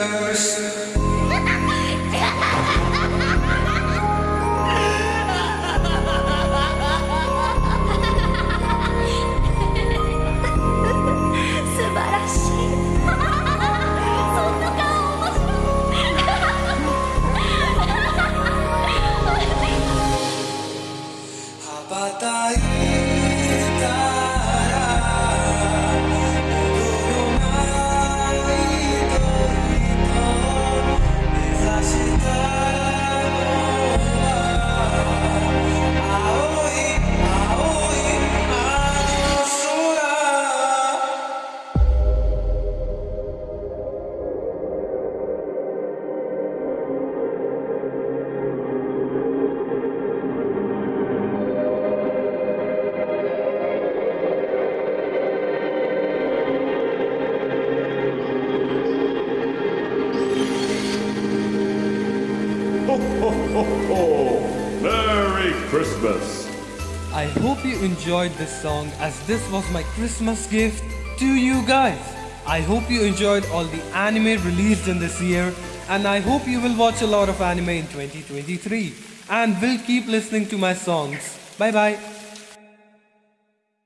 universe. Ho, ho, ho, ho! Merry Christmas! I hope you enjoyed this song as this was my Christmas gift to you guys. I hope you enjoyed all the anime released in this year and I hope you will watch a lot of anime in 2023 and will keep listening to my songs. Bye bye.